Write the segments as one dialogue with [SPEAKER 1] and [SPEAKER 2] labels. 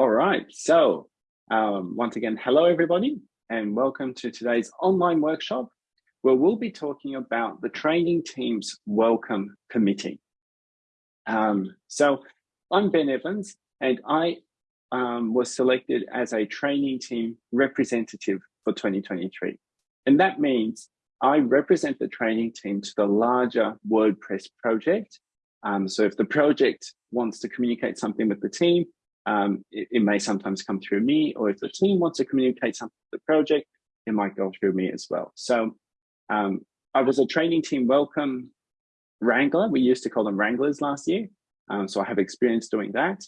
[SPEAKER 1] All right, so um, once again, hello everybody, and welcome to today's online workshop, where we'll be talking about the training team's welcome committee. Um, so I'm Ben Evans, and I um, was selected as a training team representative for 2023. And that means I represent the training team to the larger WordPress project. Um, so if the project wants to communicate something with the team, um, it, it, may sometimes come through me, or if the team wants to communicate something to the project, it might go through me as well. So um, I was a training team welcome wrangler. We used to call them wranglers last year. Um, so I have experience doing that.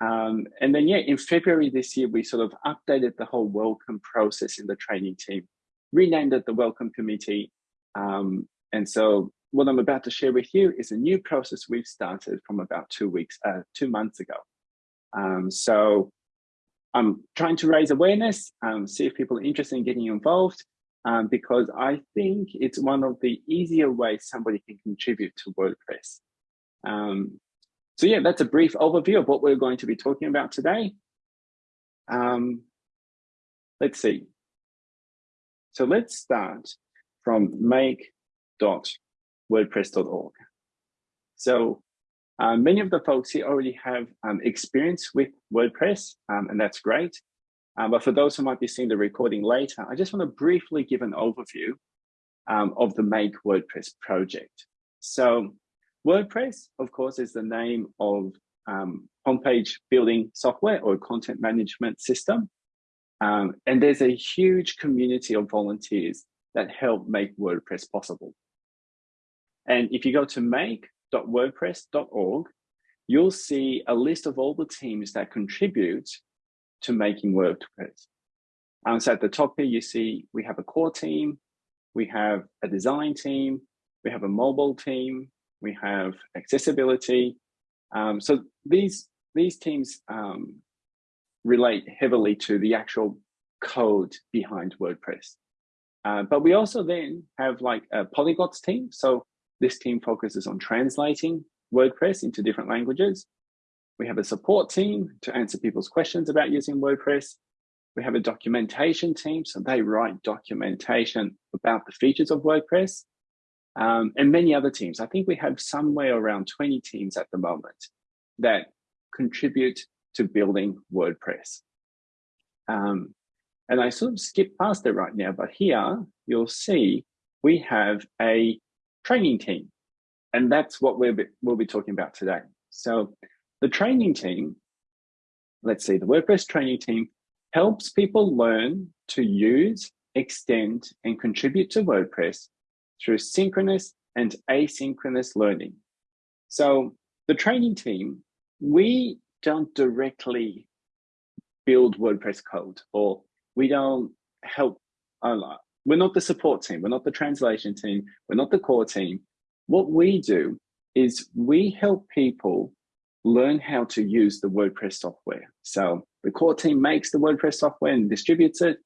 [SPEAKER 1] Um, and then, yeah, in February this year, we sort of updated the whole welcome process in the training team, renamed it the welcome committee. Um, and so what I'm about to share with you is a new process we've started from about two weeks, uh, two months ago. Um, so I'm trying to raise awareness, um, see if people are interested in getting involved, um, because I think it's one of the easier ways somebody can contribute to WordPress. Um, so yeah, that's a brief overview of what we're going to be talking about today. Um, let's see. So let's start from make.wordpress.org. So um, many of the folks here already have um, experience with WordPress, um, and that's great. Um, but for those who might be seeing the recording later, I just want to briefly give an overview um, of the Make WordPress project. So WordPress, of course, is the name of um, homepage building software or content management system. and there's a huge community of volunteers that help make WordPress possible. And if you go to make wordpress.org, you'll see a list of all the teams that contribute to making WordPress. And so at the top here, you see we have a core team, we have a design team, we have a mobile team, we have accessibility. Um, so these, these teams um, relate heavily to the actual code behind WordPress. Uh, but we also then have like a polyglots team. So this team focuses on translating WordPress into different languages. We have a support team to answer people's questions about using WordPress. We have a documentation team, so they write documentation about the features of WordPress um, and many other teams. I think we have somewhere around 20 teams at the moment that contribute to building WordPress. Um, and I sort of skip past it right now, but here you'll see we have a training team. And that's what we'll be, we'll be talking about today. So the training team, let's see, the WordPress training team helps people learn to use, extend, and contribute to WordPress through synchronous and asynchronous learning. So the training team, we don't directly build WordPress code or we don't help. We're not the support team. We're not the translation team. We're not the core team. What we do is we help people learn how to use the WordPress software. So the core team makes the WordPress software and distributes it,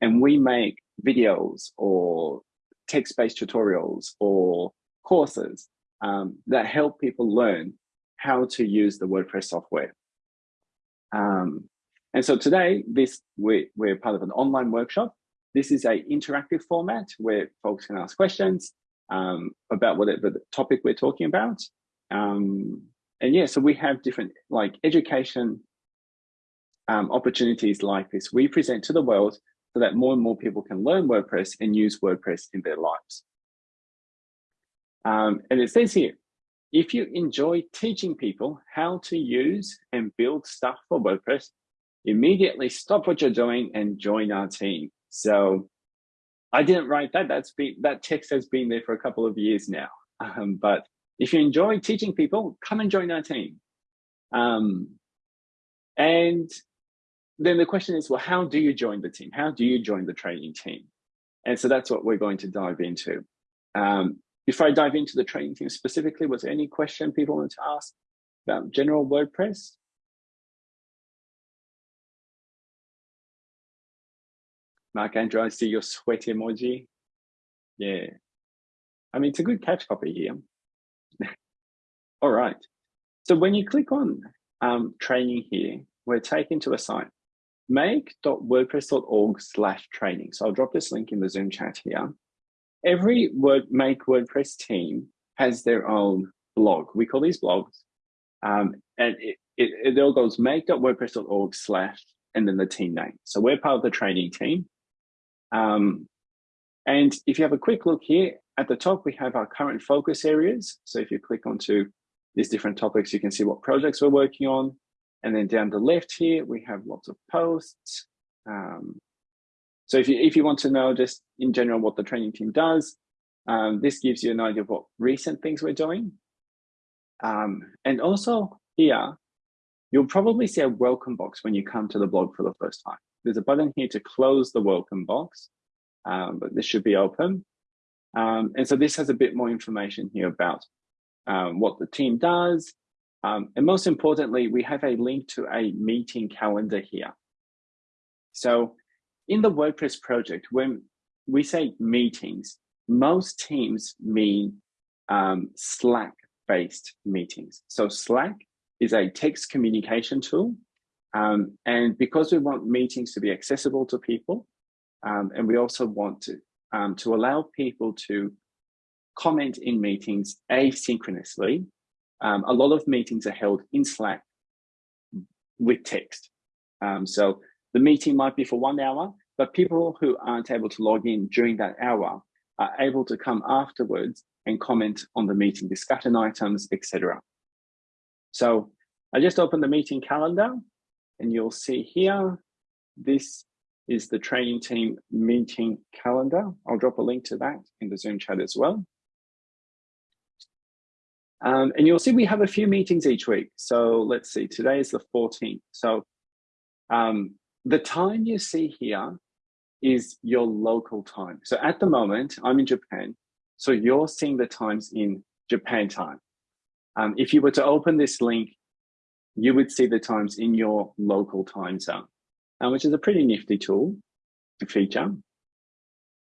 [SPEAKER 1] and we make videos or text-based tutorials or courses um, that help people learn how to use the WordPress software. Um, and so today, this we, we're part of an online workshop this is a interactive format where folks can ask questions um, about whatever the topic we're talking about. Um, and yeah, so we have different like education um, opportunities like this. We present to the world so that more and more people can learn WordPress and use WordPress in their lives. Um, and it says here, if you enjoy teaching people how to use and build stuff for WordPress, immediately stop what you're doing and join our team. So I didn't write that. That's been, that text has been there for a couple of years now. Um, but if you enjoy teaching people, come and join our team. Um, and then the question is, well, how do you join the team? How do you join the training team? And so that's what we're going to dive into. Um, before I dive into the training team specifically, was there any question people want to ask about general WordPress? Mark Andrew, I see your sweat emoji. Yeah. I mean, it's a good catch copy here. All right. So when you click on um, training here, we're taken to a site, make.wordpress.org slash training. So I'll drop this link in the Zoom chat here. Every Word Make WordPress team has their own blog. We call these blogs. Um, and it, it, it all goes make.wordpress.org slash and then the team name. So we're part of the training team. Um, and if you have a quick look here, at the top, we have our current focus areas. So if you click onto these different topics, you can see what projects we're working on. And then down the left here, we have lots of posts. Um, so if you, if you want to know just in general what the training team does, um, this gives you an idea of what recent things we're doing. Um, and also here, you'll probably see a welcome box when you come to the blog for the first time. There's a button here to close the welcome box, um, but this should be open. Um, and so this has a bit more information here about um, what the team does. Um, and most importantly, we have a link to a meeting calendar here. So in the WordPress project, when we say meetings, most teams mean um, Slack-based meetings. So Slack is a text communication tool. Um, and because we want meetings to be accessible to people, um, and we also want to um, to allow people to comment in meetings asynchronously. Um, a lot of meetings are held in Slack with text. Um, so the meeting might be for one hour, but people who aren't able to log in during that hour are able to come afterwards and comment on the meeting discussion items, etc. So I just opened the meeting calendar and you'll see here, this is the training team meeting calendar. I'll drop a link to that in the Zoom chat as well. Um, and you'll see we have a few meetings each week. So let's see, today is the 14th. So um, the time you see here is your local time. So at the moment, I'm in Japan. So you're seeing the times in Japan time. Um, if you were to open this link, you would see the times in your local time zone uh, which is a pretty nifty tool feature.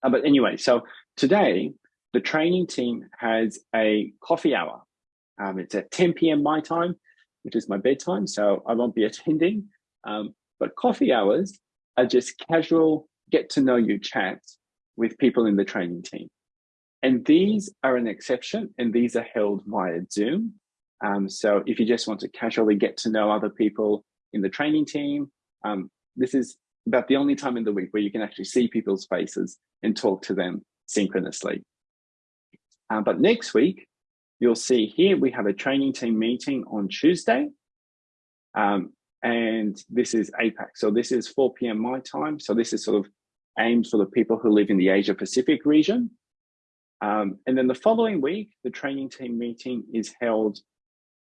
[SPEAKER 1] Uh, but anyway, so today the training team has a coffee hour. Um, it's at 10 p.m. my time, which is my bedtime, so I won't be attending. Um, but coffee hours are just casual get to know you chats with people in the training team. And these are an exception, and these are held via Zoom. Um, so if you just want to casually get to know other people in the training team, um, this is about the only time in the week where you can actually see people's faces and talk to them synchronously. Uh, but next week, you'll see here we have a training team meeting on Tuesday. Um, and this is APAC. So this is 4 p.m. my time. So this is sort of aimed for the people who live in the Asia Pacific region. Um, and then the following week, the training team meeting is held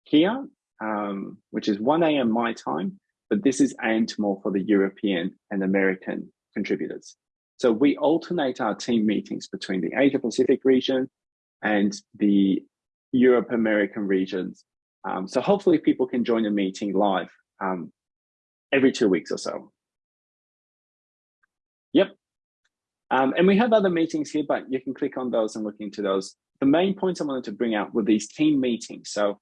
[SPEAKER 1] here, um, which is 1 a.m. my time but this is aimed more for the European and American contributors. So we alternate our team meetings between the Asia Pacific region and the Europe American regions. Um, so hopefully people can join a meeting live um, every two weeks or so. Yep. Um, and we have other meetings here, but you can click on those and look into those. The main points I wanted to bring out were these team meetings. So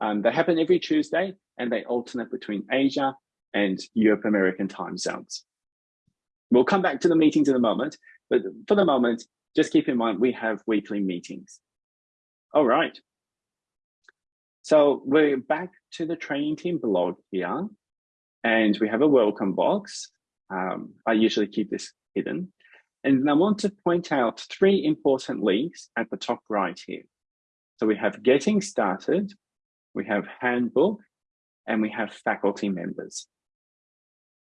[SPEAKER 1] um, they happen every Tuesday and they alternate between Asia and Europe American time zones. We'll come back to the meetings in a moment, but for the moment, just keep in mind we have weekly meetings. All right. So we're back to the training team blog here, and we have a welcome box. Um, I usually keep this hidden. And I want to point out three important links at the top right here. So we have getting started, we have handbook, and we have faculty members.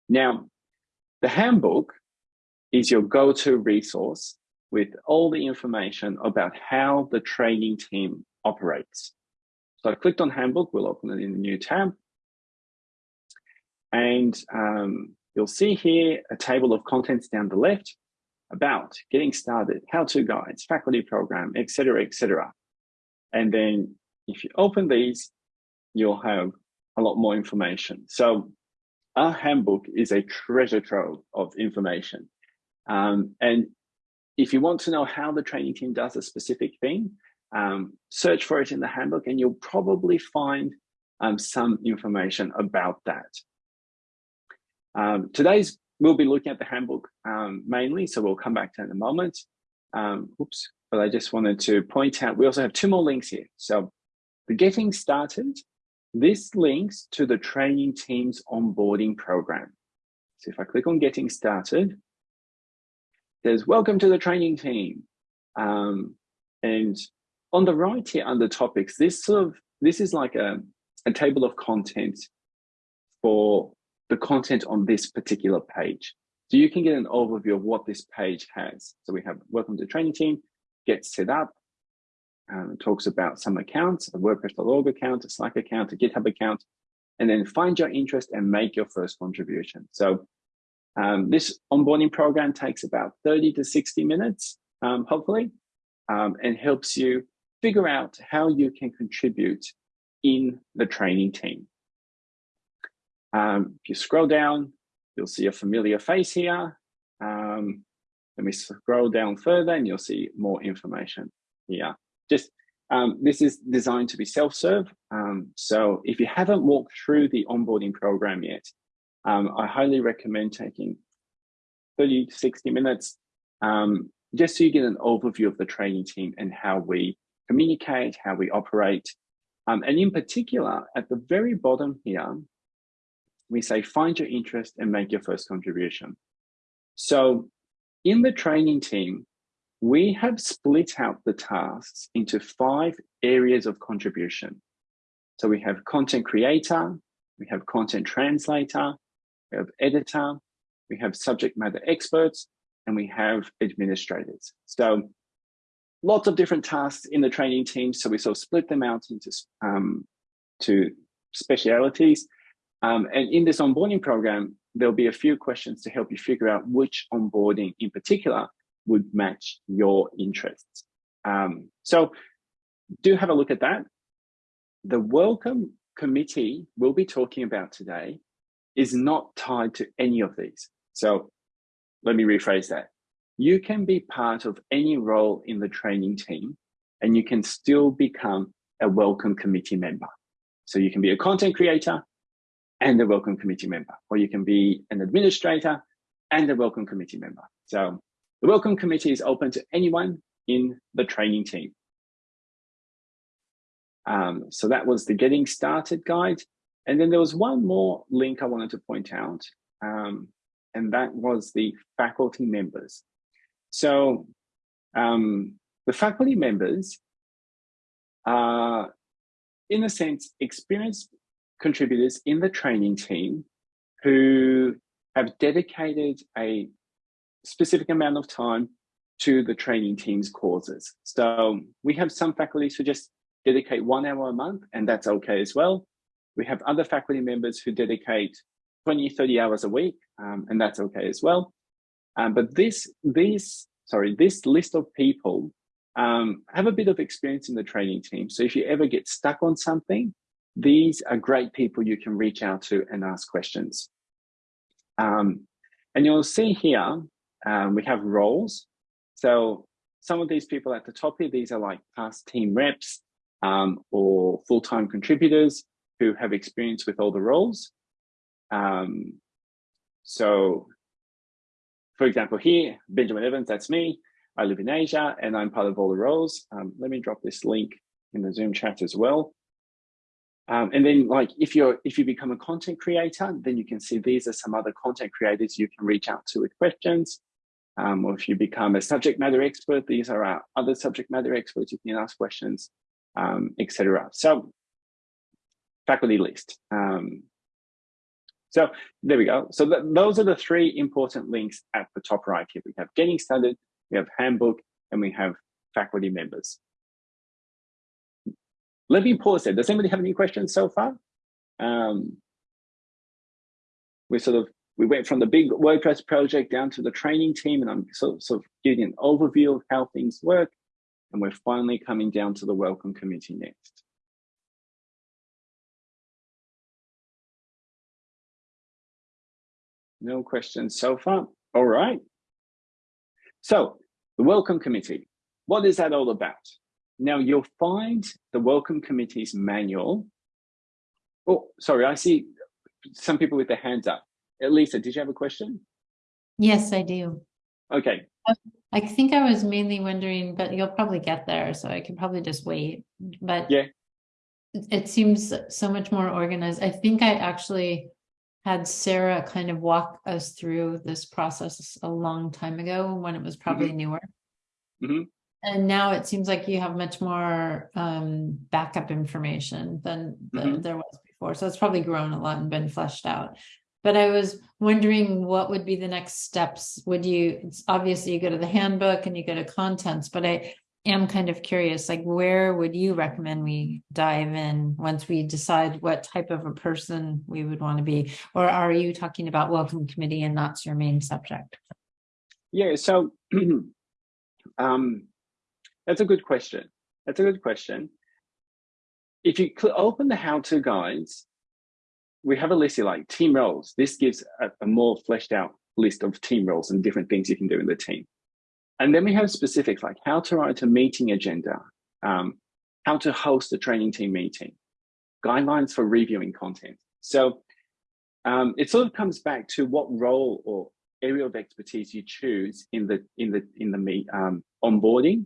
[SPEAKER 1] Now, the handbook is your go-to resource with all the information about how the training team operates. So I clicked on handbook, we'll open it in the new tab. And um, you'll see here a table of contents down the left about getting started, how-to guides, faculty program, etc., etc. And then if you open these, you'll have a lot more information. So our handbook is a treasure trove of information. Um, and if you want to know how the training team does a specific thing, um, search for it in the handbook and you'll probably find um, some information about that. Um, today's, we'll be looking at the handbook um, mainly, so we'll come back to it in a moment. Um, oops, but I just wanted to point out, we also have two more links here. So the getting started, this links to the training team's onboarding program. So if I click on getting started, there's welcome to the training team. Um, and on the right here under topics, this sort of, this is like a, a table of content for the content on this particular page. So you can get an overview of what this page has. So we have welcome to the training team, get set up, um, talks about some accounts, a WordPress.org account, a Slack account, a GitHub account, and then find your interest and make your first contribution. So um, this onboarding program takes about 30 to 60 minutes, um, hopefully, um, and helps you figure out how you can contribute in the training team. Um, if you scroll down, you'll see a familiar face here. Um, let me scroll down further and you'll see more information here. Just um, this is designed to be self-serve. Um, so if you haven't walked through the onboarding program yet, um, I highly recommend taking 30 to 60 minutes um, just so you get an overview of the training team and how we communicate, how we operate. Um, and in particular, at the very bottom here, we say, find your interest and make your first contribution. So in the training team, we have split out the tasks into five areas of contribution. So we have content creator, we have content translator, we have editor, we have subject matter experts, and we have administrators. So lots of different tasks in the training team. So we sort of split them out into um, to specialities. Um, and in this onboarding program, there'll be a few questions to help you figure out which onboarding in particular would match your interests. Um, so do have a look at that. The welcome committee we'll be talking about today is not tied to any of these. So let me rephrase that. You can be part of any role in the training team and you can still become a welcome committee member. So you can be a content creator, and a welcome committee member, or you can be an administrator and a welcome committee member. So the welcome committee is open to anyone in the training team. Um, so that was the getting started guide. And then there was one more link I wanted to point out, um, and that was the faculty members. So um, the faculty members are, in a sense, experienced contributors in the training team who have dedicated a specific amount of time to the training team's causes. So we have some faculties who just dedicate one hour a month, and that's okay as well. We have other faculty members who dedicate 20, 30 hours a week, um, and that's okay as well. Um, but this, these, sorry, this list of people um, have a bit of experience in the training team. So if you ever get stuck on something, these are great people you can reach out to and ask questions. Um, and you'll see here, um, we have roles. So some of these people at the top here, these are like past team reps um, or full-time contributors who have experience with all the roles. Um, so for example, here, Benjamin Evans, that's me. I live in Asia and I'm part of all the roles. Um, let me drop this link in the Zoom chat as well. Um, and then like if you're if you become a content creator, then you can see these are some other content creators you can reach out to with questions. Um, or if you become a subject matter expert, these are our other subject matter experts you can ask questions, um, etc. So faculty list. Um, so there we go. So th those are the three important links at the top right here. We have getting started, we have handbook, and we have faculty members. Let me pause there. Does anybody have any questions so far? Um, we sort of we went from the big WordPress project down to the training team, and I'm sort of, sort of giving an overview of how things work. And we're finally coming down to the welcome committee next. No questions so far. All right. So the welcome committee, what is that all about? Now you'll find the Welcome Committee's manual. Oh, sorry, I see some people with their hands up. Elisa, did you have a question?
[SPEAKER 2] Yes, I do.
[SPEAKER 1] Okay,
[SPEAKER 2] I think I was mainly wondering, but you'll probably get there, so I can probably just wait. But
[SPEAKER 1] Yeah.
[SPEAKER 2] it- seems so much more organized. I think I actually had Sarah kind of walk us through this process a long time ago when it was probably newer.
[SPEAKER 1] Mhm.
[SPEAKER 2] And now it seems like you have much more um backup information than than
[SPEAKER 1] Mhm.
[SPEAKER 2] there was before. So it's probably grown a lot and been fleshed out. But I was wondering what would be the next steps? Would you, obviously you go to the handbook and you go to contents, but I am kind of curious, like where would you recommend we dive in once we decide what type of a person we would want to be? Or are you talking about welcome committee and that's your main subject?
[SPEAKER 1] yeah, so um, that's a good question. That's a good question. If you open the how-to guides, we have a list here like team roles. This gives a, a more fleshed out list of team roles and different things you can do in the team. And then we have specifics like how to write a meeting agenda, um, how to host a training team meeting, guidelines for reviewing content. So um, it sort of comes back to what role or area of expertise you choose in the in the in the um, onboarding.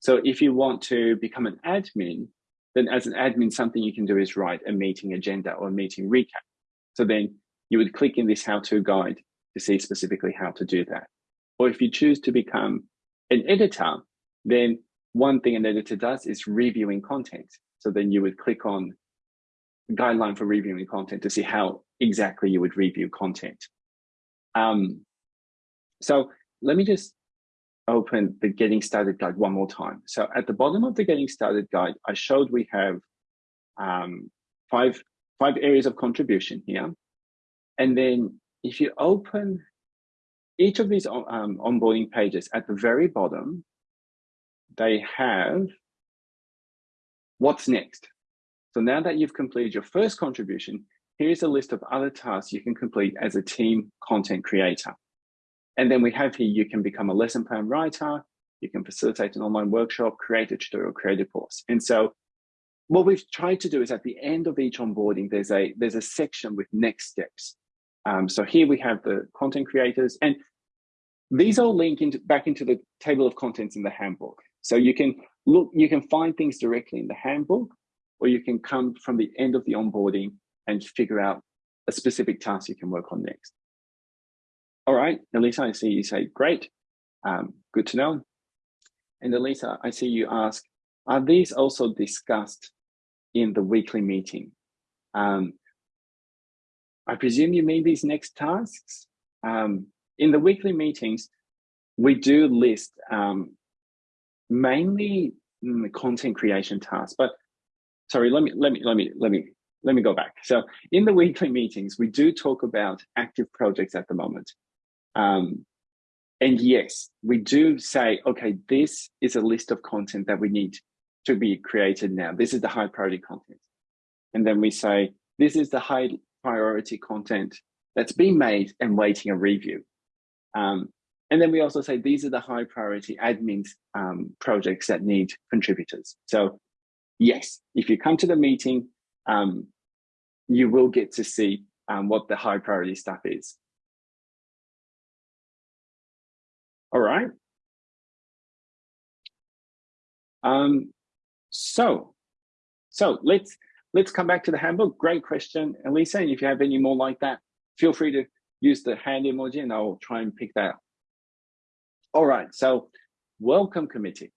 [SPEAKER 1] So if you want to become an admin, then as an admin, something you can do is write a meeting agenda or a meeting recap. So then you would click in this how-to guide to see specifically how to do that. Or if you choose to become an editor, then one thing an editor does is reviewing content. So then you would click on guideline for reviewing content to see how exactly you would review content. Um, so let me just open the getting started guide one more time. So at the bottom of the getting started guide, I showed we have um, five, five areas of contribution here. And then if you open each of these um, onboarding pages at the very bottom, they have what's next. So now that you've completed your first contribution, here's a list of other tasks you can complete as a team content creator. And then we have here, you can become a lesson plan writer, you can facilitate an online workshop, create a tutorial, create a course. And so what we've tried to do is at the end of each onboarding, there's a, there's a section with next steps. Um, so here we have the content creators and these all link into, back into the table of contents in the handbook. So you can look, you can find things directly in the handbook, or you can come from the end of the onboarding and figure out a specific task you can work on next. All right, Elisa, I see you say, great, um, good to know. And Elisa, I see you ask, are these also discussed in the weekly meeting? Um, I presume you mean these next tasks? Um, in the weekly meetings, we do list um, mainly mm, content creation tasks, but sorry, let me, let me, let me, let me, let me go back. So in the weekly meetings, we do talk about active projects at the moment. Um, and yes, we do say, okay, this is a list of content that we need to be created now. This is the high priority content. And then we say, this is the high priority content that's been made and waiting a review. Um, and then we also say, these are the high priority admin um, projects that need contributors. So yes, if you come to the meeting, um, you will get to see um, what the high priority stuff is. All right. Um, so, so let's let's come back to the handbook. Great question, Elisa. And if you have any more like that, feel free to use the hand emoji and I'll try and pick that up. All right, so welcome committee.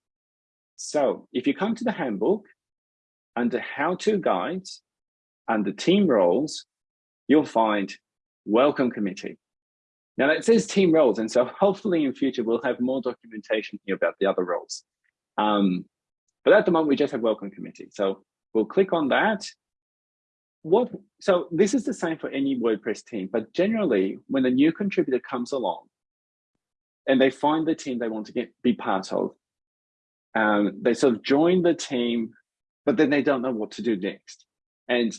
[SPEAKER 1] So if you come to the handbook, under how-to guides, under team roles, you'll find welcome committee. Now that says team roles, and so hopefully in future we'll have more documentation here about the other roles. Um, but at the moment we just have welcome committee. So we'll click on that. What so this is the same for any WordPress team, but generally when a new contributor comes along and they find the team they want to get be part of, um, they sort of join the team, but then they don't know what to do next. And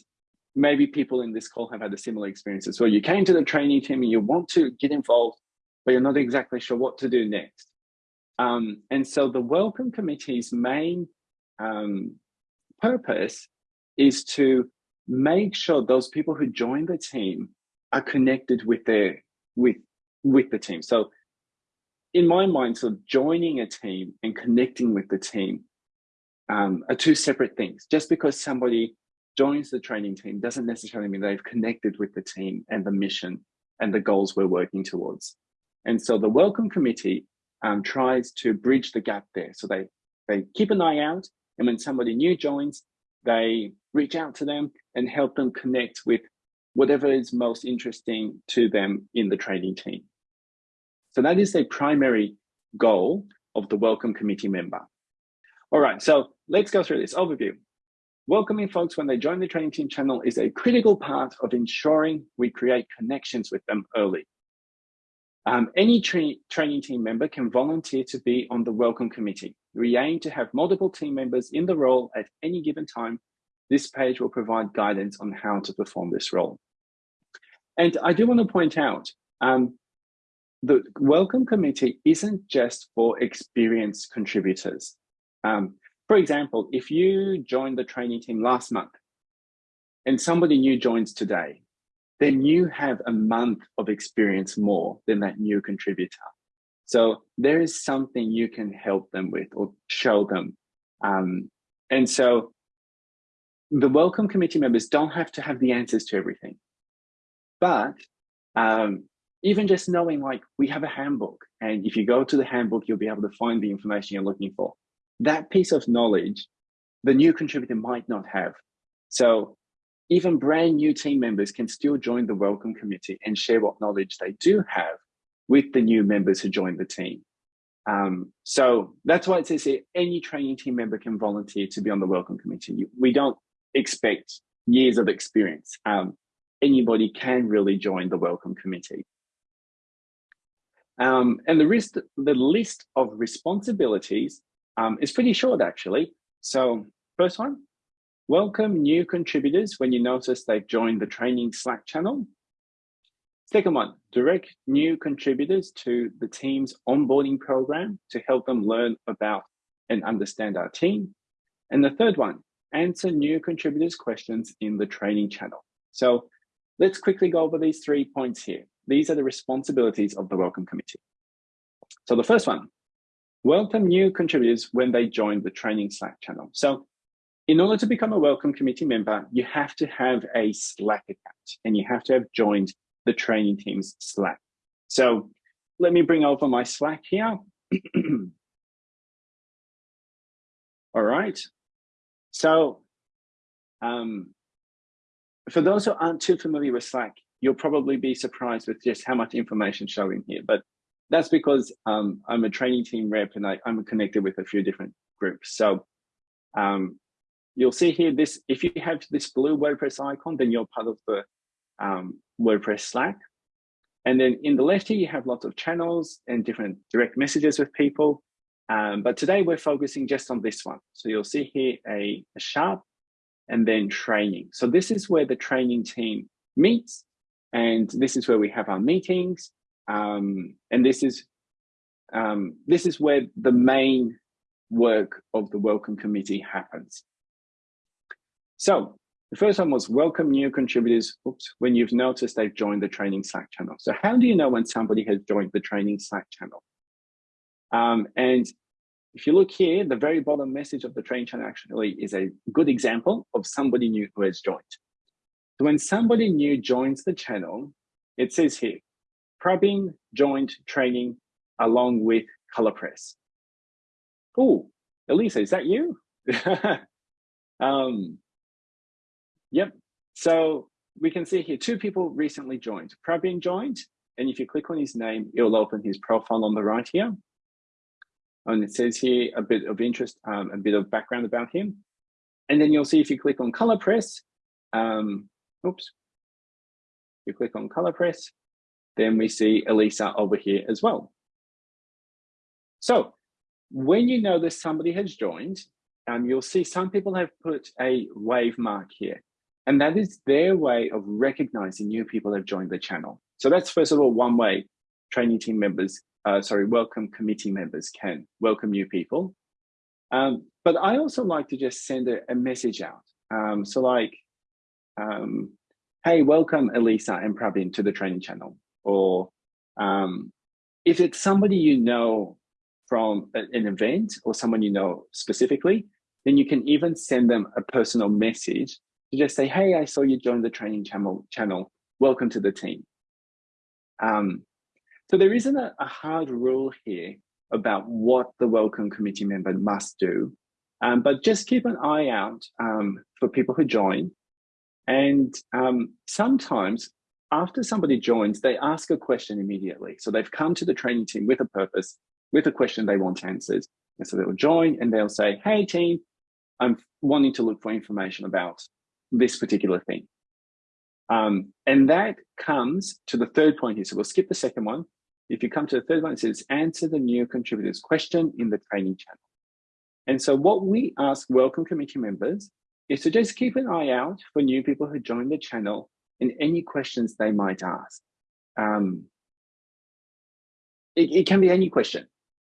[SPEAKER 1] maybe people in this call have had a similar experience as well. You came to the training team and you want to get involved, but you're not exactly sure what to do next. Um, and so the Welcome Committee's main um, purpose is to make sure those people who join the team are connected with their with with the team. So in my mind, so joining a team and connecting with the team um, are two separate things. Just because somebody joins the training team doesn't necessarily mean they've connected with the team and the mission and the goals we're working towards. And so the welcome committee um, tries to bridge the gap there. So they, they keep an eye out and when somebody new joins, they reach out to them and help them connect with whatever is most interesting to them in the training team. So that is the primary goal of the welcome committee member. All right, so let's go through this overview. Welcoming folks when they join the training team channel is a critical part of ensuring we create connections with them early. Um, any tra training team member can volunteer to be on the welcome committee. We aim to have multiple team members in the role at any given time. This page will provide guidance on how to perform this role. And I do want to point out, um, the welcome committee isn't just for experienced contributors. Um, for example, if you joined the training team last month and somebody new joins today, then you have a month of experience more than that new contributor. So there is something you can help them with or show them. Um, and so the welcome committee members don't have to have the answers to everything. But um, even just knowing like we have a handbook and if you go to the handbook, you'll be able to find the information you're looking for. That piece of knowledge, the new contributor might not have. So even brand new team members can still join the welcome committee and share what knowledge they do have with the new members who join the team. Um, so that's why it says here, any training team member can volunteer to be on the welcome committee. We don't expect years of experience. Um, anybody can really join the welcome committee. Um, and the, list, the list of responsibilities um, pretty short actually. So first one, welcome new contributors when you notice they've joined the training Slack channel. Second one, direct new contributors to the team's onboarding program to help them learn about and understand our team. And the third one, answer new contributors' questions in the training channel. So let's quickly go over these three points here. These are the responsibilities of the Welcome Committee. So the first one, welcome new contributors when they join the training Slack channel. So in order to become a Welcome Committee member, you have to have a Slack account and you have to have joined the training team's Slack. So let me bring over my Slack here. All right. So um, for those who aren't too familiar with Slack, you'll probably be surprised with just how much information showing here. But that's because um, I'm a training team rep and I, am connected with a few different groups. So um, you'll see here this, if you have this blue WordPress icon, then you're part of the um, WordPress Slack. And then in the left here, you have lots of channels and different direct messages with people. Um, but today we're focusing just on this one. So you'll see here a, a sharp and then training. So this is where the training team meets and this is where we have our meetings. Um, and this is um, this is where the main work of the welcome committee happens. So the first one was welcome new contributors oops, when you've noticed they've joined the training Slack channel. So how do you know when somebody has joined the training Slack channel? Um, and if you look here, the very bottom message of the training channel actually is a good example of somebody new who has joined. So when somebody new joins the channel, it says here, Prabin joint training along with ColorPress. Oh, Elisa, is that you? um, Yep. So we can see here two people recently joined. Prabin joined, and if you click on his name, it will open his profile on the right here. And it says here a bit of interest, um, a bit of background about him. And then you'll see if you click on ColorPress, um, oops, you click on ColorPress, then we see Elisa over here as well. So when you know that somebody has joined, um, you'll see some people have put a wave mark here. And that is their way of recognizing new people have joined the channel. So that's first of all, one way training team members, uh, sorry, welcome committee members can welcome new people. Um, but I also like to just send a, a message out. Um, so like, um, hey, welcome Elisa and Pravin to the training channel. Or um, if it's somebody you know from an event or someone you know specifically, then you can even send them a personal message to just say, hey, I saw you join the training channel, channel. welcome to the team. Um, so there isn't a, a, hard rule here about what the welcome committee member must do, um, but just keep an eye out um, for people who join. And um, sometimes after somebody joins, they ask a question immediately. So they've come to the training team with a purpose, with a question they want answered. And so they'll join and they'll say, hey team, I'm wanting to look for information about this particular thing. Um, and that comes to the third point here. So we'll skip the second one. If you come to the third one, it says answer the new contributors question in the training channel. And so what we ask welcome committee members is to just keep an eye out for new people who join the channel and any questions they might ask. Um, it, it, can be any question.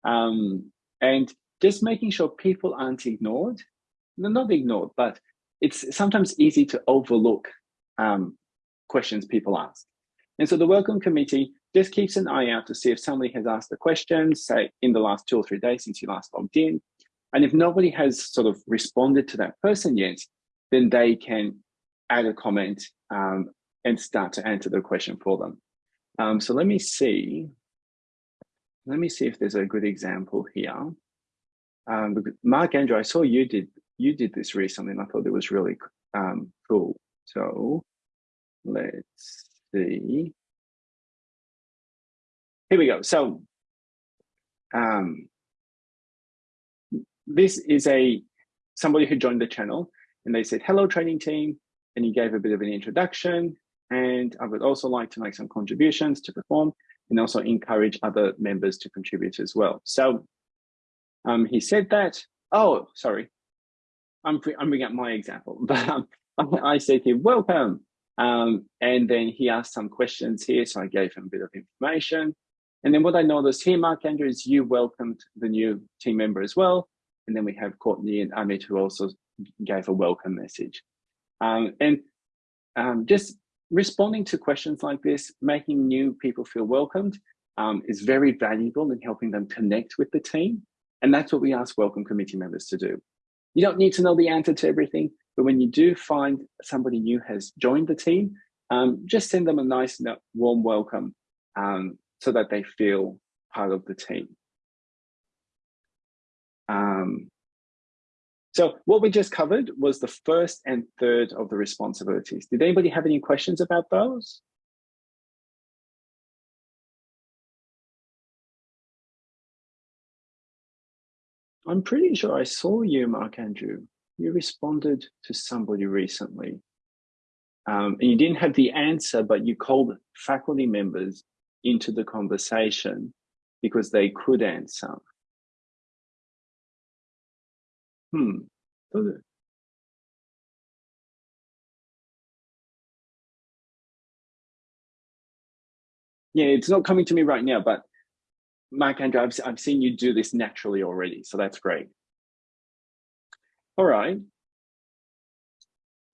[SPEAKER 1] Um, and just making sure people aren't ignored, no, not ignored, but it's sometimes easy to overlook um, questions people ask. And so the welcome committee just keeps an eye out to see if somebody has asked a question, say in the last two or three days since you last logged in. And if nobody has sort of responded to that person yet, then they can add a comment um, and start to answer the question for them. Um, so let me see. Let me see if there's a good example here. Um, Mark Andrew, I saw you did you did this recently, and I thought it was really um, cool. So let's see. Here we go. So um, this is a somebody who joined the channel and they said, hello training team. And he gave a bit of an introduction. And I would also like to make some contributions to perform and also encourage other members to contribute as well. So um, he said that, oh, sorry, I'm, I'm bringing up my example, but um, I said to him, welcome. Um, and then he asked some questions here. So I gave him a bit of information. And then what I noticed here, Mark Andrews, you welcomed the new team member as well. And then we have Courtney and Amit who also gave a welcome message. Um, and um, just responding to questions like this, making new people feel welcomed um, is very valuable in helping them connect with the team. And that's what we ask welcome committee members to do. You don't need to know the answer to everything, but when you do find somebody new has joined the team, um, just send them a nice, warm welcome um, so that they feel part of the team. Um, so what we just covered was the first and third of the responsibilities. Did anybody have any questions about those? I'm pretty sure I saw you, Mark Andrew. You responded to somebody recently. Um, and you didn't have the answer, but you called faculty members into the conversation because they could answer. Hmm. Yeah, it's not coming to me right now, but Mike Andrew, I've, I've seen you do this naturally already, so that's great. All right.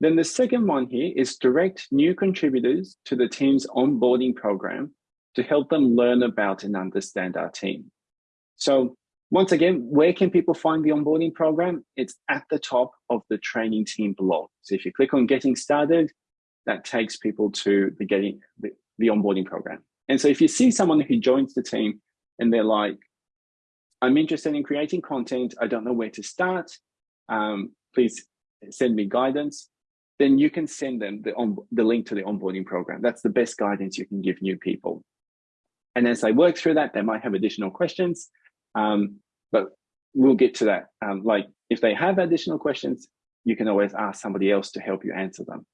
[SPEAKER 1] Then the second one here is direct new contributors to the team's onboarding program to help them learn about and understand our team. So once again, where can people find the onboarding program? It's at the top of the training team blog. So if you click on getting started, that takes people to the getting the, the onboarding program. And so if you see someone who joins the team and they're like, I'm interested in creating content, I don't know where to start, um, please send me guidance, then you can send them the, on, the link to the onboarding program. That's the best guidance you can give new people. And as they work through that, they might have additional questions. Um, but we'll get to that. Um, like if they have additional questions, you can always ask somebody else to help you answer them.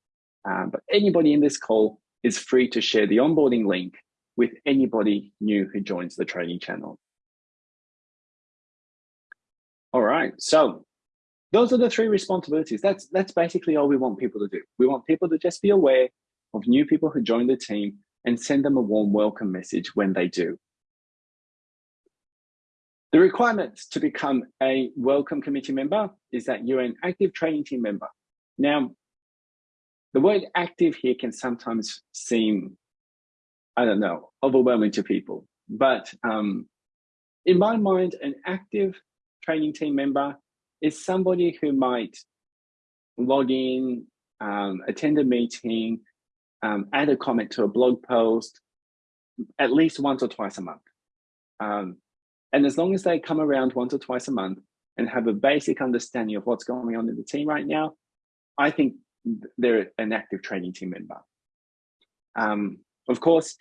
[SPEAKER 1] Um, but anybody in this call is free to share the onboarding link with anybody new who joins the training channel. All right, so those are the three responsibilities. That's, that's basically all we want people to do. We want people to just be aware of new people who join the team and send them a warm welcome message when they do. The requirements to become a welcome committee member is that you're an active training team member. Now, the word active here can sometimes seem, I don't know, overwhelming to people. But um, in my mind, an active training team member is somebody who might log in, um, attend a meeting, um, add a comment to a blog post at least once or twice a month. Um, and as long as they come around once or twice a month and have a basic understanding of what's going on in the team right now, I think they're an active training team member. Um, of course,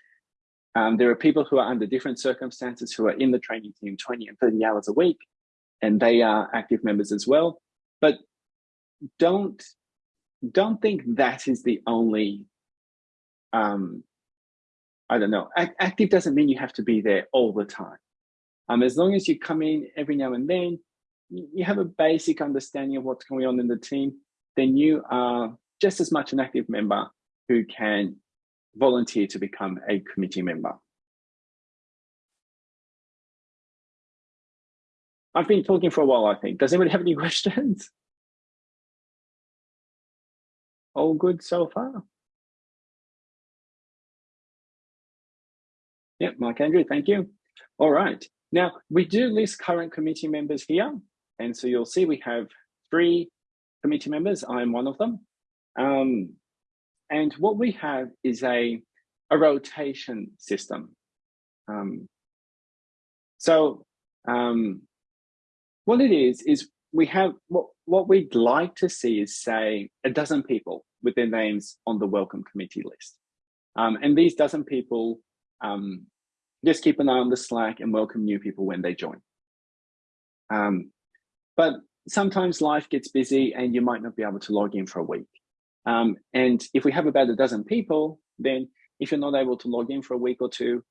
[SPEAKER 1] um, there are people who are under different circumstances who are in the training team 20 and 30 hours a week, and they are active members as well. But don't don't think that is the only um, I don't know. Active doesn't mean you have to be there all the time. Um, as long as you come in every now and then, you have a basic understanding of what's going on in the team, then you are just as much an active member who can volunteer to become a committee member. I've been talking for a while, I think. Does anybody have any questions? All good so far? Yep, Mark Andrew, thank you. All right. Now, we do list current committee members here. And so you'll see we have three committee members. I'm one of them. Um, and what we have is a, a rotation system. Um, so um, what it is, is we have what, what we'd like to see is say a dozen people with their names on the welcome committee list. Um, and these dozen people um, just keep an eye on the Slack and welcome new people when they join. Um, but sometimes life gets busy and you might not be able to log in for a week. Um, and if we have about a dozen people, then if you're not able to log in for a week or two,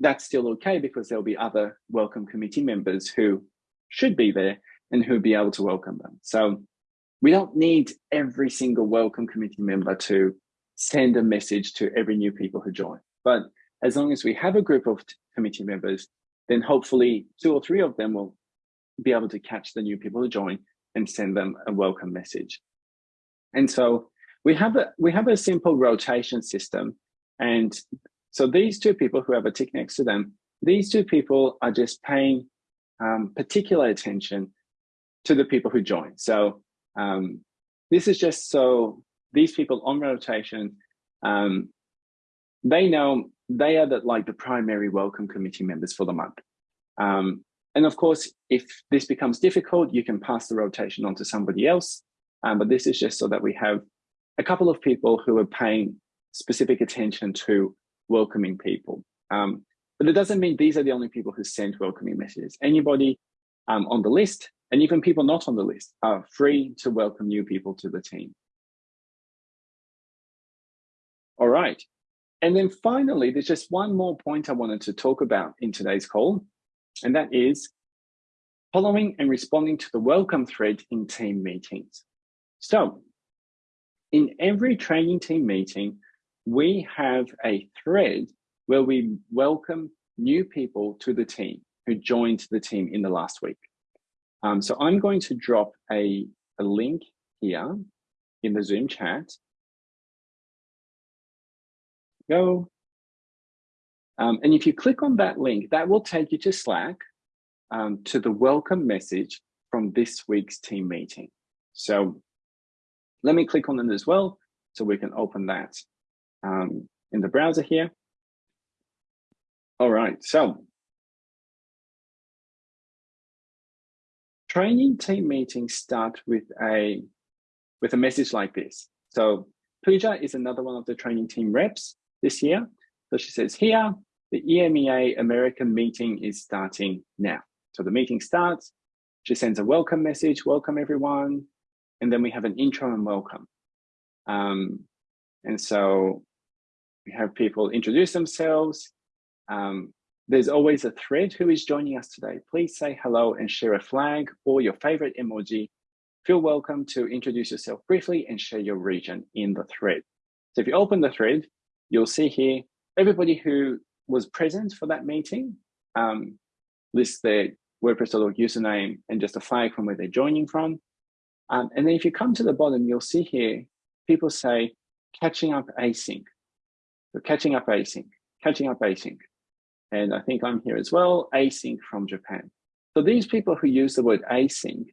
[SPEAKER 1] that's still okay because there'll be other welcome committee members who should be there and who'll be able to welcome them. So we don't need every single welcome committee member to send a message to every new people who join. But as long as we have a group of committee members, then hopefully two or three of them will be able to catch the new people who join and send them a welcome message. And so we have a we have a simple rotation system. And so these two people who have a tick next to them, these two people are just paying um, particular attention to the people who join. So um, this is just so these people on rotation, um, they know they are the, like the primary welcome committee members for the month. Um, and of course, if this becomes difficult, you can pass the rotation on to somebody else. Um, but this is just so that we have a couple of people who are paying specific attention to welcoming people. Um, but it doesn't mean these are the only people who send welcoming messages. Anybody um, on the list, and even people not on the list, are free to welcome new people to the team. All right. And then finally, there's just one more point I wanted to talk about in today's call, and that is following and responding to the welcome thread in team meetings. So in every training team meeting, we have a thread where we welcome new people to the team who joined the team in the last week. Um, so I'm going to drop a, a link here in the Zoom chat go. Um, and if you click on that link, that will take you to Slack um, to the welcome message from this week's team meeting. So let me click on it as well so we can open that um, in the browser here. All right, so training team meetings start with a with a message like this. So Pooja is another one of the training team reps this year. So she says here, the EMEA American meeting is starting now. So the meeting starts, she sends a welcome message, welcome everyone, and then we have an intro and welcome. Um, and so we have people introduce themselves. Um, there's always a thread who is joining us today. Please say hello and share a flag or your favorite emoji. Feel welcome to introduce yourself briefly and share your region in the thread. So if you open the thread, you'll see here, everybody who was present for that meeting um, lists their WordPress.org username and just a flag from where they're joining from. Um, and then if you come to the bottom, you'll see here, people say, catching up async. So catching up async, catching up async. And I think I'm here as well, async from Japan. So these people who use the word async,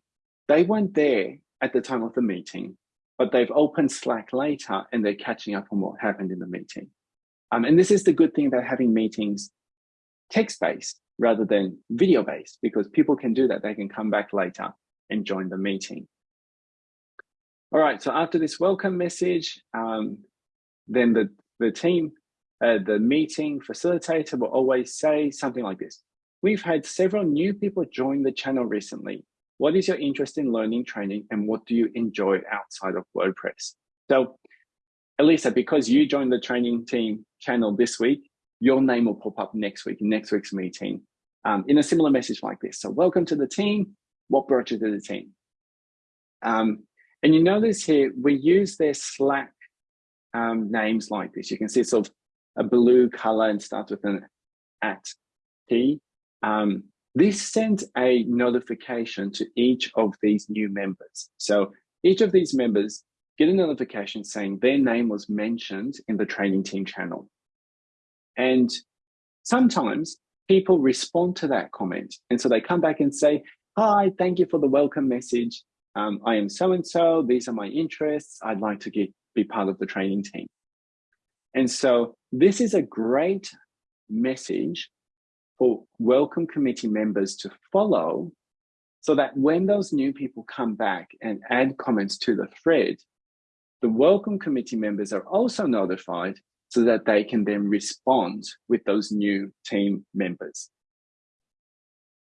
[SPEAKER 1] they weren't there at the time of the meeting, but they've opened Slack later and they're catching up on what happened in the meeting. Um, and this is the good thing about having meetings text-based rather than video-based, because people can do that. They can come back later and join the meeting. All right, so after this welcome message, um, then the, the team, uh, the meeting facilitator will always say something like this. We've had several new people join the channel recently. What is your interest in learning training and what do you enjoy outside of WordPress? So Elisa, because you joined the training team channel this week, your name will pop up next week next week's meeting um, in a similar message like this. So welcome to the team. What brought you to the team? Um, and you notice here, we use their Slack um, names like this. You can see it's sort of a blue color and starts with an at T. Um, this sends a notification to each of these new members. So each of these members get a notification saying their name was mentioned in the training team channel. And sometimes people respond to that comment. And so they come back and say, hi, thank you for the welcome message. Um, I am so-and-so, these are my interests. I'd like to get, be part of the training team. And so this is a great message for welcome committee members to follow so that when those new people come back and add comments to the thread, the welcome committee members are also notified so that they can then respond with those new team members.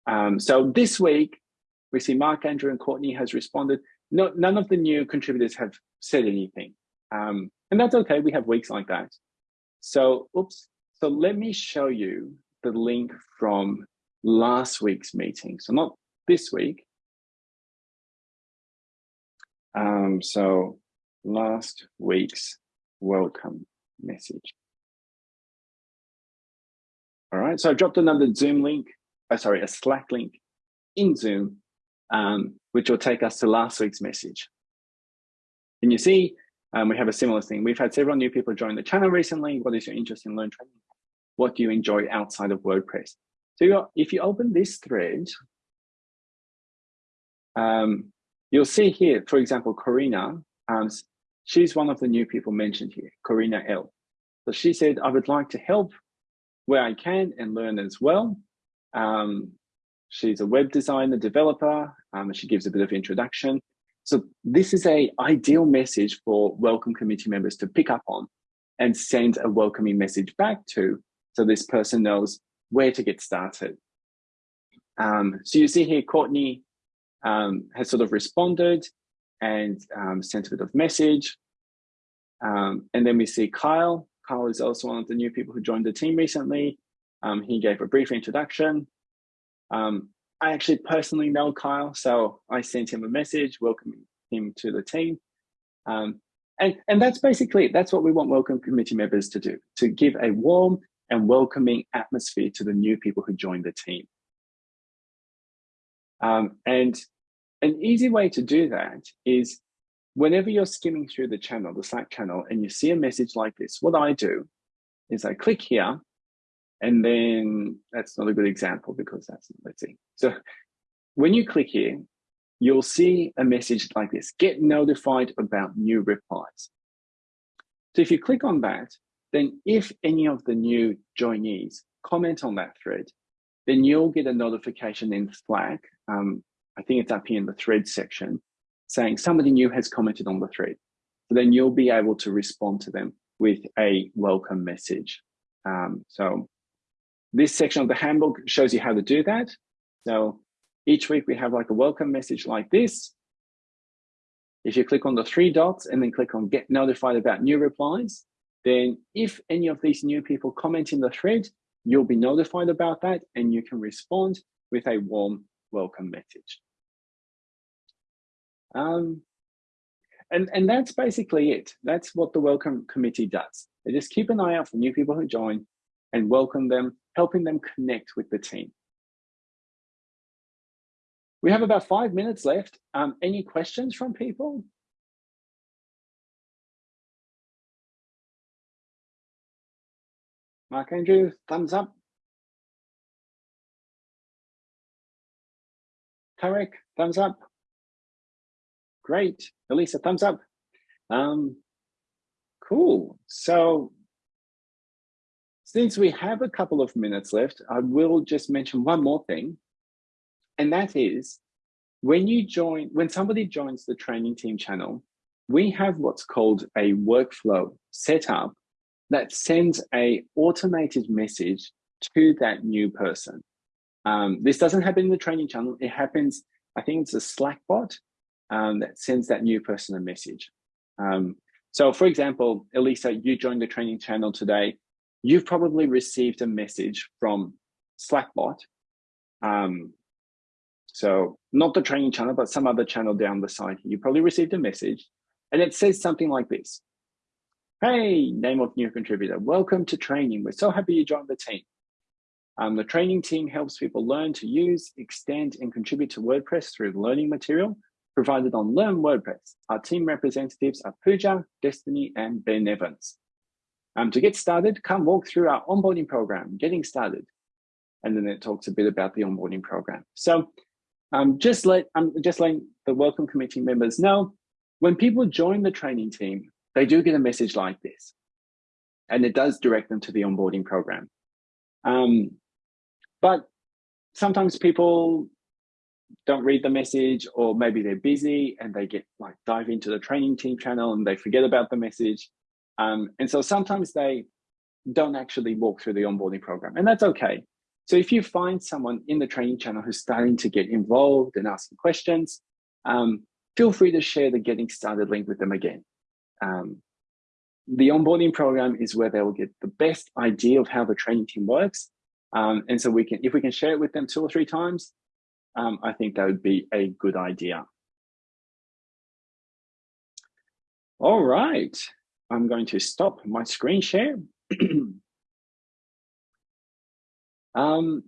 [SPEAKER 1] Um, so this week, we see Mark, Andrew, and Courtney has responded. No, none of the new contributors have said anything. Um, and that's okay, we have weeks like that. So, oops. So let me show you the link from last week's meeting. So not this week. Um, so last week's welcome message. All right, so I dropped another Zoom link, oh, sorry, a Slack link in Zoom, um, which will take us to last week's message. And you see, um, we have a similar thing. We've had several new people join the channel recently. What is your interest in Learn Training? What do you enjoy outside of WordPress? So if you open this thread, um, you'll see here, for example, Corina, um, she's one of the new people mentioned here, Corina L. So she said, I would like to help where I can and learn as well. Um, she's a web designer, developer. Um, she gives a bit of introduction. So this is a ideal message for welcome committee members to pick up on and send a welcoming message back to so this person knows where to get started. Um, so you see here, Courtney um, has sort of responded and um, sent a bit of message. Um, and then we see Kyle. Kyle is also one of the new people who joined the team recently. Um, he gave a brief introduction. Um, I actually personally know Kyle, so I sent him a message welcoming him to the team. And, and that's basically. That's what we want welcome committee members to do, to give a warm and welcoming atmosphere to the new people who join the team. Um, and an easy way to do that is whenever you're skimming through the channel, the Slack channel, and you see a message like this, what I do is I click here, and then that's not a good example because that's, let's see. So when you click here, you'll see a message like this, get notified about new replies. So if you click on that, then if any of the new joinees comment on that thread, then you'll get a notification in Slack. Um, I think it's up here in the thread section saying somebody new has commented on the thread. So then you'll be able to respond to them with a welcome message. Um, so this section of the handbook shows you how to do that. So each week we have like a welcome message like this. If you click on the three dots and then click on get notified about new replies, then if any of these new people comment in the thread, you'll be notified about that and you can respond with a warm welcome message. Um, and, and that's basically it. That's what the welcome committee does. They just keep an eye out for new people who join and welcome them, helping them connect with the team. We have about five minutes left. Um, any questions from people? Mark Andrew, thumbs up. Tarek, thumbs up. Great. Elisa, thumbs up. Um, cool. So since we have a couple of minutes left, I will just mention one more thing. And that is when you join, when somebody joins the training team channel, we have what's called a workflow set up that sends a automated message to that new person. Um, this doesn't happen in the training channel. It happens, I think it's a Slack bot um, that sends that new person a message. Um, so for example, Elisa, you joined the training channel today. You've probably received a message from Slackbot. Um, so not the training channel, but some other channel down the side. You probably received a message and it says something like this. Hey, name of new contributor, welcome to training. We're so happy you joined the team. Um, the training team helps people learn to use, extend, and contribute to WordPress through learning material provided on Learn WordPress. Our team representatives are Pooja, Destiny, and Ben Evans. Um, to get started, come walk through our onboarding program, getting started. And then it talks a bit about the onboarding program. So um, just let um, just letting the welcome committee members know, when people join the training team, they do get a message like this. And it does direct them to the onboarding program. Um, but sometimes people don't read the message or maybe they're busy and they get like dive into the training team channel and they forget about the message. Um, and so sometimes they don't actually walk through the onboarding program and that's okay. So if you find someone in the training channel who's starting to get involved and asking questions, um, feel free to share the getting started link with them again. Um, the onboarding program is where they will get the best idea of how the training team works. Um, and so we can, if we can share it with them two or three times, um, I think that would be a good idea. All right, I'm going to stop my screen share. um,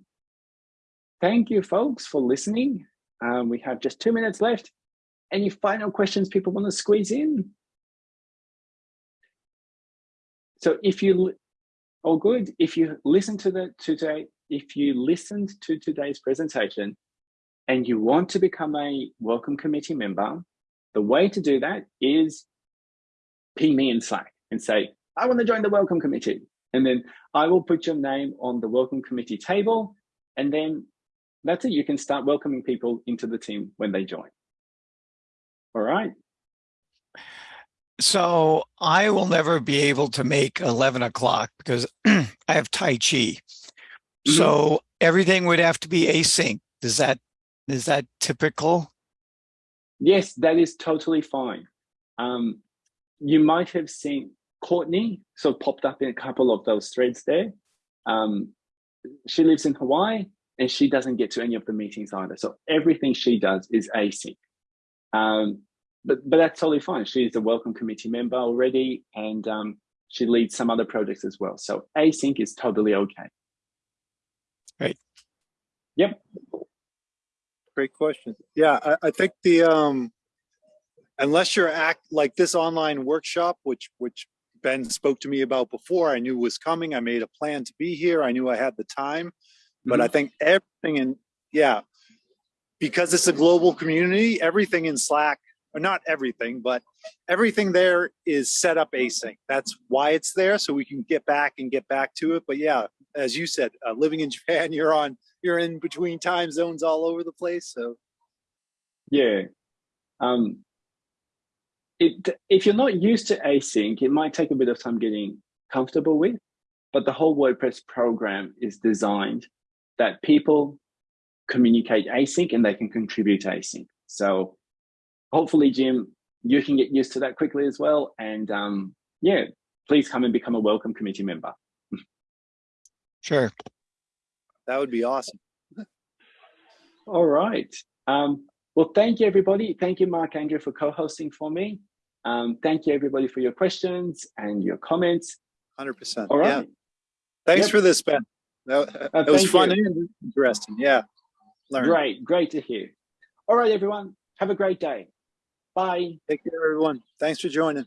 [SPEAKER 1] thank you folks for listening. Um, we have just two minutes left. Any final questions people want to squeeze in? So if you, all good, if you listen to the today, if you listened to today's presentation, and you want to become a welcome committee member, the way to do that is ping me in Slack and say, I want to join the welcome committee. And then I will put your name on the welcome committee table. And then that's it. You can start welcoming people into the team when they join. All right.
[SPEAKER 3] So I will never be able to make 11 o'clock because I have Tai Chi. Mm -hmm. So everything would have to be async. Is that is that typical?
[SPEAKER 1] Yes, that is totally fine. Um, you might have seen Courtney sort of popped up in a couple of those threads there. Um, she lives in Hawaii and she doesn't get to any of the meetings either. So everything she does is async. Um, but, but that's totally fine. She's a welcome committee member already and um, she leads some other projects as well. So async is totally okay.
[SPEAKER 3] Right.
[SPEAKER 1] Yep
[SPEAKER 4] great question. Yeah, I, I think the um, unless you're act like this online workshop, which which Ben spoke to me about before, I knew was coming. I made a plan to be here. I knew I had the time, but mm -hmm. I mm-hmm. think everything in yeah, because it's a global community, everything in Slack, or not everything, but everything there is set up async. That's why it's there, so we can get back and get back to it. But yeah, as you said, uh, living in Japan, you're on you're in between time zones all over the place. So
[SPEAKER 1] yeah. Um, it, if you're not used to async, it might take a bit of time getting comfortable with, but the whole WordPress program is designed that people communicate async and they can contribute async. So hopefully, Jim, you can get used to that quickly as well. And um, yeah, please come and become a welcome committee member.
[SPEAKER 3] Sure.
[SPEAKER 4] That would be awesome.
[SPEAKER 1] All right. Um, well, thank you, everybody. Thank you, Mark Andrew, for co-hosting for me. Um, thank you, everybody, for your questions and your comments.
[SPEAKER 4] 100%. All right. Yeah. Thanks yep. for this, Ben. That, uh, was fun you. and interesting. Yeah.
[SPEAKER 1] Learn. Great. Great to hear. All right, everyone. Have a great day. Bye.
[SPEAKER 4] Take care, everyone. Thanks for joining.